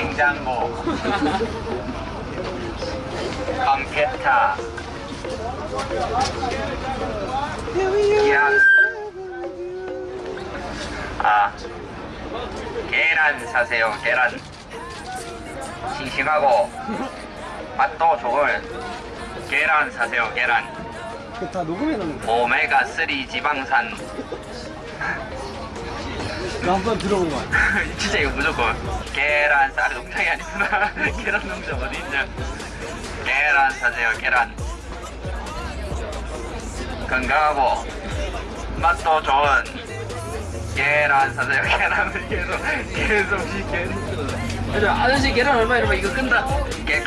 냉장고. 컴퓨터 계란 아 계란 사세요 계란. 싱싱하고. 맛도 좋은 계란 사세요 계란. 다 녹음해 놓는 거. 오메가3 지방산 나 한 번 들어본 거 같아. 진짜 이거 무조건 계란 쌀 농장이 아니구나. 계란 농장 어디 있냐? 계란 사세요 계란. 건강하고 맛도 좋은 계란 사세요 계란을 계속 계속 시켜 아저씨 계란 얼마 이러면 이거 끈다. 계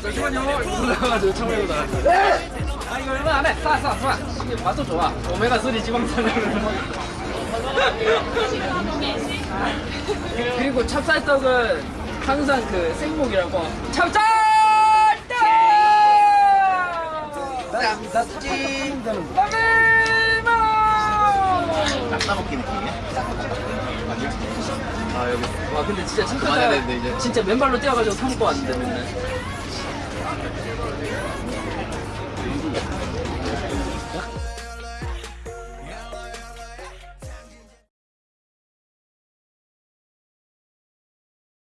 잠시만요. 올라가가지고 처음에 나왔어 아 이거 얼마 안 해. 싸 싸 싸 이게 맛도 좋아. 오메가 3 지방산을 그리고 찹쌀떡은 항상 그 생목이라고. 찹쌀떡! 납치. 되는 거. 낙사먹기 느낌이야? 아 여기. 와 근데 진짜 찹쌀떡 이제. 진짜 맨발로 뛰어가지고 사 먹고 왔는데 맨날 Thank you.